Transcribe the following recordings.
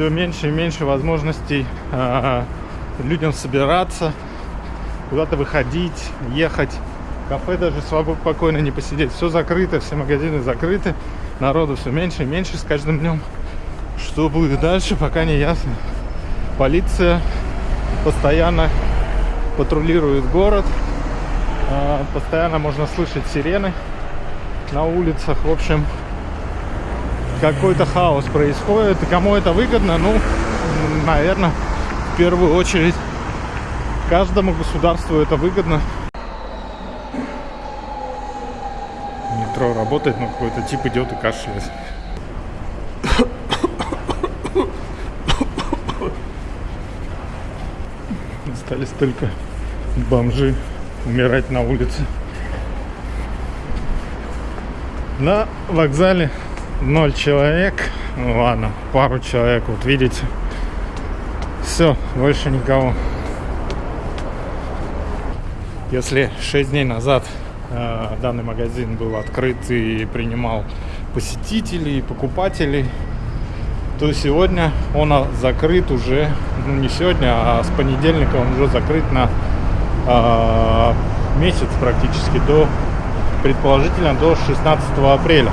все меньше и меньше возможностей э, людям собираться, куда-то выходить, ехать. Кафе даже спокойно не посидеть. Все закрыто, все магазины закрыты. Народу все меньше и меньше с каждым днем. Что будет дальше, пока не ясно. Полиция постоянно патрулирует город. Э, постоянно можно слышать сирены на улицах. В общем, какой-то хаос происходит. И кому это выгодно? Ну, наверное, в первую очередь каждому государству это выгодно. Метро работает, но какой-то тип идет и кашляет. Остались только бомжи умирать на улице. На вокзале ноль человек. Ну ладно, пару человек, вот видите. Все, больше никого. Если 6 дней назад э, данный магазин был открыт и принимал посетителей, покупателей, то сегодня он закрыт уже, ну не сегодня, а с понедельника он уже закрыт на э, месяц практически до, предположительно, до 16 апреля.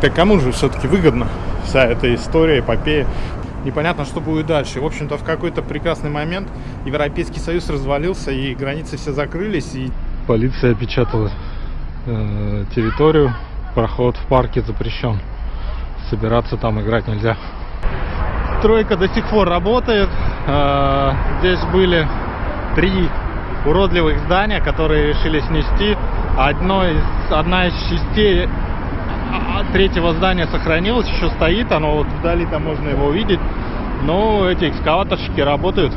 Так кому же все-таки выгодна вся эта история, эпопея? Непонятно, что будет дальше. В общем-то, в какой-то прекрасный момент Европейский Союз развалился, и границы все закрылись, и полиция опечатала э, территорию. Проход в парке запрещен. Собираться там играть нельзя. Стройка до сих пор работает. Э, здесь были три уродливых здания, которые решили снести. Одно из, одна из частей третьего здания сохранилось, еще стоит, оно вот вдали там можно его увидеть. Но эти экскаваторщики работают.